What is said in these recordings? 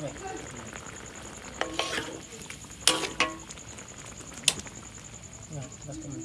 Nah, lepas teman.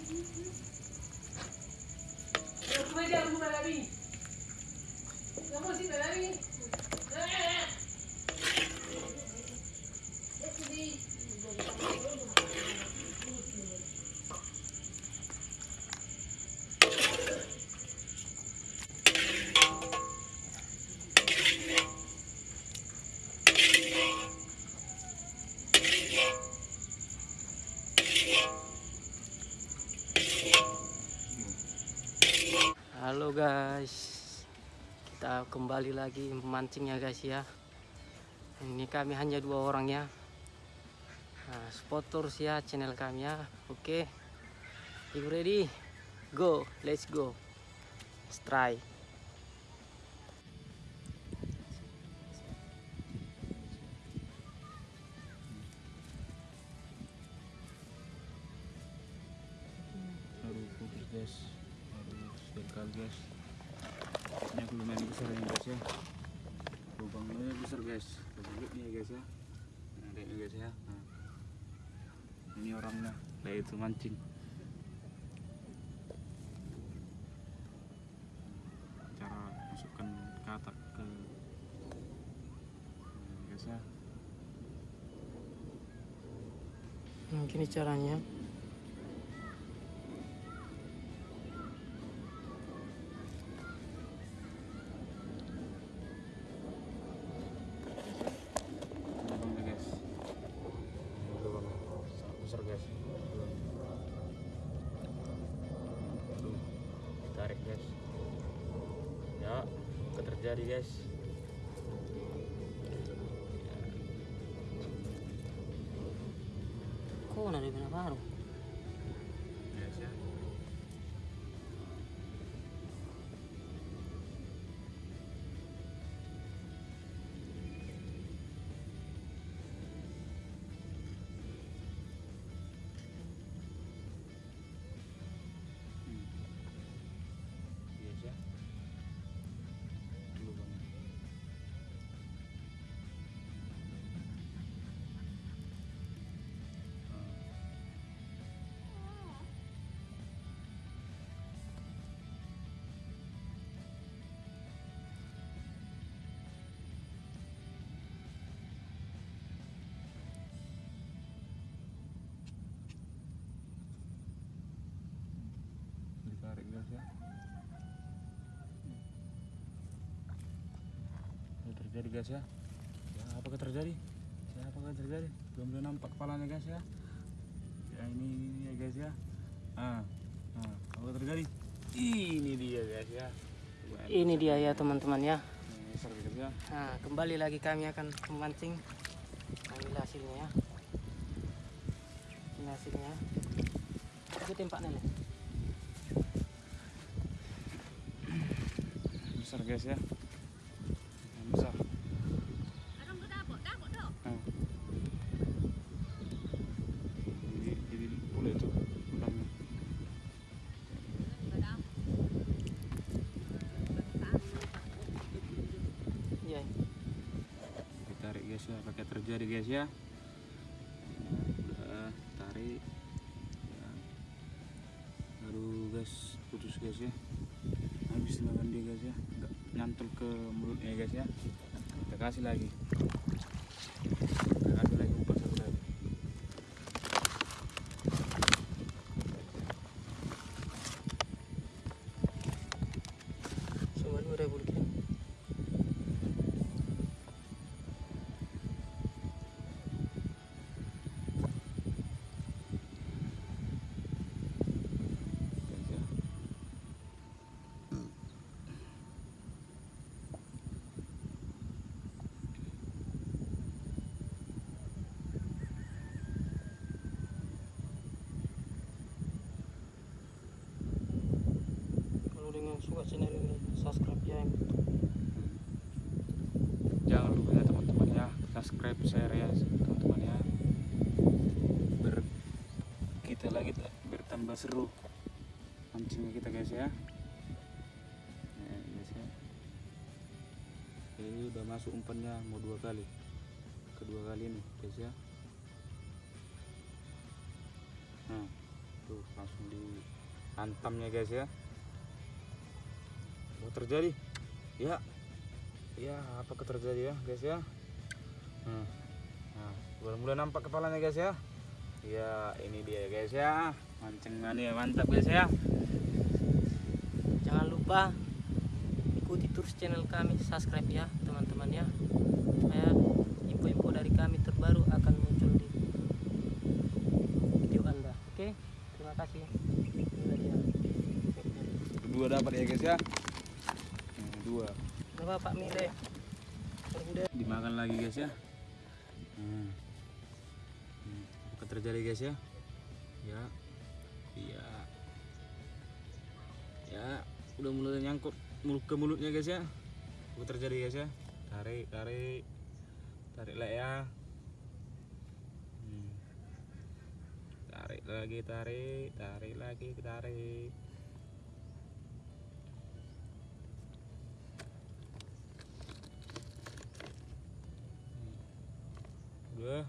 Kembali lagi memancing ya guys ya. Ini kami hanya dua orang ya. Nah, spot ya channel kami ya. Oke, you ready? Go, let's go. Let's try. baru putus guys baru sekali guys ini aku lumayan besar ya guys ya. Lubangnya besar guys. Lubangnya ya guys ya. Nah, lihat guys ya. Nah. ini orangnya. Kayak itu mancing. Cara masukkan katak ke nah, guys ya. Nah, gini caranya. Terjadi guys Kok ada benar baru? Terjadi guys ya ya apakah terjadi ya apakah terjadi belum belum nampak kepalanya guys ya ya ini, ini ya guys ya ah ah apa terjadi ini dia guys ya Lumayan Ini dia ya teman-teman ya. Nah, kembali lagi kami akan memancing. Ambil hasilnya ya. Ini hasilnya. Itu tempatnya nih. besar guys ya guys ya pakai terjadi guys ya. Udah tarik. Ya. baru guys putus guys ya. Habis makan dia guys ya. Nggak nyantol ke mulutnya guys ya. Kita kasih lagi kita kasih lagi umpan satu lagi Cuma dua ribu rupiah. guys ya Kalau dengan suka channel ini, subscribe ya. jangan lupa ya teman-teman ya subscribe share ya teman-teman ya. Ber kita lagi ta- bertambah seru. Mancingnya kita guys ya. Nah, guys ya. Oke, udah masuk umpannya mau dua kali. Kedua kali nih guys ya. Nah tuh langsung dihantamnya guys ya. Apa terjadi? Ya. Ya apa terjadi ya guys ya Hmm. nah mulai nampak kepalanya guys ya ya ini dia guys ya mancengannya mantap guys ya Jangan lupa ikuti terus channel kami, subscribe ya teman-teman ya. Supaya info-info dari kami terbaru akan muncul di video Anda. Oke, terima kasih. Dua dapat ya guys ya dua Berapa Pak Mile? Dimakan lagi guys ya hmm. Hmm, terjadi guys ya? Ya. Iya ya. Udah mulai nyangkut mulut ke mulutnya guys ya. Apa terjadi guys ya? Tarik tarik. Tarik lah ya. Hmm. tarik lagi tarik. Tarik lagi tarik udah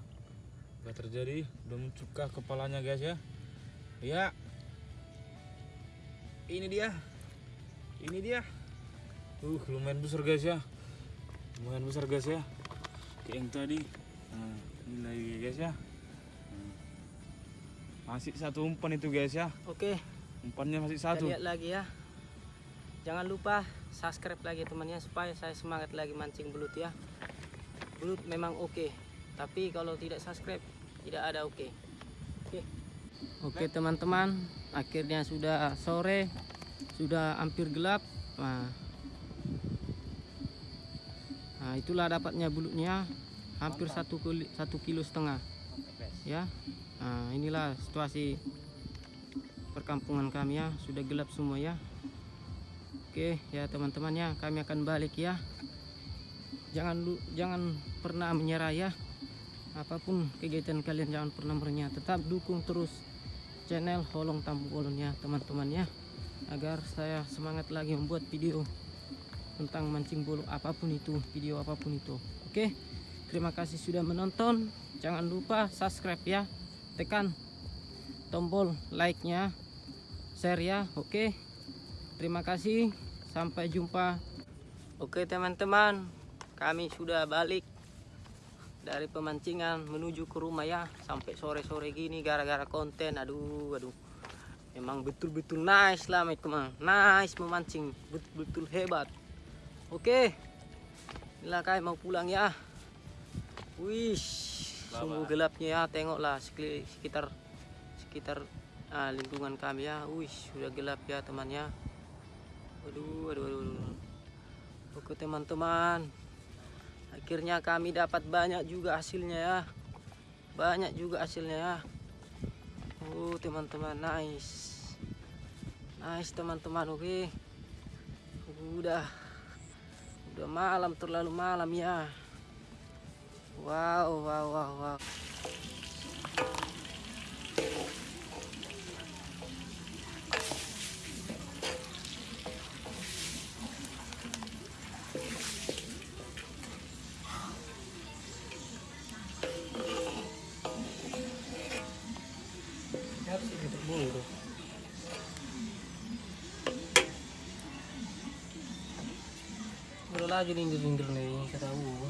udah terjadi. Udah mencukah kepalanya guys ya. Ya. Ini dia. Ini dia. Uh lumayan besar guys ya. Lumayan besar guys ya. Kayak yang tadi. Nah, ini lagi guys ya. Hmm. masih satu umpan itu guys ya. Oke, umpannya masih kita satu. lihat lagi ya. Jangan lupa subscribe lagi temannya supaya saya semangat lagi mancing belut ya. Belut memang oke, tapi kalau tidak subscribe tidak ada oke. Oke. Oke teman-teman, akhirnya sudah sore, sudah hampir gelap. Nah, nah itulah dapatnya bulutnya hampir satu kilo, satu kilo setengah ya. Nah, inilah situasi perkampungan kami ya sudah gelap semua ya oke ya teman-teman ya kami akan balik ya jangan jangan pernah menyerah ya apa pun kegiatan kalian jangan pernah menyerah tetap dukung terus channel Holong Tampu Bolon ya teman-teman ya. Agar saya semangat lagi membuat video tentang mancing bolu apa pun itu video apa pun itu. Oke? Terima kasih sudah menonton. Jangan lupa subscribe ya. Tekan tombol like nya share ya. Oke? Terima kasih. Sampai jumpa. Oke teman-teman. Kami sudah balik dari pemancingan menuju ke rumah ya sampai sore-sore gini gara-gara konten. Aduh aduh. Memang betul-betul nice lah teman nice memancing. Betul-betul hebat. Oke. Inilah kami mau pulang ya. Wih sungguh gelapnya ya tengoklah sekitar sekitar ah, lingkungan kami ya. Wih sudah gelap ya temannya. Waduh waduh, waduh. oke teman-teman akhirnya kami dapat banyak juga hasilnya ya. Banyak juga hasilnya ya. Oh teman-teman nice. Nice teman-teman oke. Udah. Udah malam terlalu malam ya. Wow wow wow wow Udah lagi lindir-lindir nih kata gua.